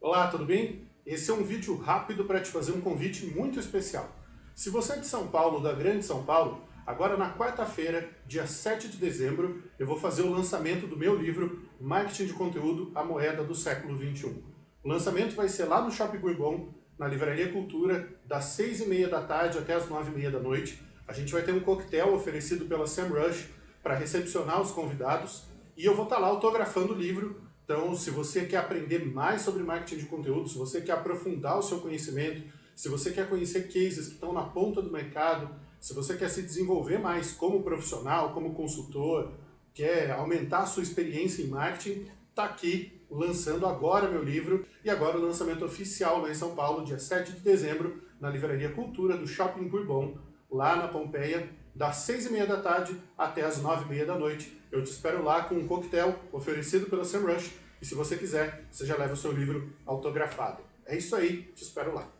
Olá, tudo bem? Esse é um vídeo rápido para te fazer um convite muito especial. Se você é de São Paulo, da Grande São Paulo, agora na quarta-feira, dia 7 de dezembro, eu vou fazer o lançamento do meu livro Marketing de Conteúdo, a Moeda do Século XXI. O lançamento vai ser lá no Shopping Bourbon, na Livraria Cultura, das 6 e meia da tarde até as 9 e meia da noite. A gente vai ter um coquetel oferecido pela Sam Rush para recepcionar os convidados e eu vou estar lá autografando o livro então, se você quer aprender mais sobre marketing de conteúdo, se você quer aprofundar o seu conhecimento, se você quer conhecer cases que estão na ponta do mercado, se você quer se desenvolver mais como profissional, como consultor, quer aumentar a sua experiência em marketing, está aqui lançando agora meu livro e agora o lançamento oficial lá em São Paulo, dia 7 de dezembro, na Livraria Cultura do Shopping Bourbon, lá na Pompeia, das 6 e meia da tarde até as 9 e meia da noite. Eu te espero lá com um coquetel oferecido pela Sam Rush e se você quiser, você já leva o seu livro autografado. É isso aí, te espero lá.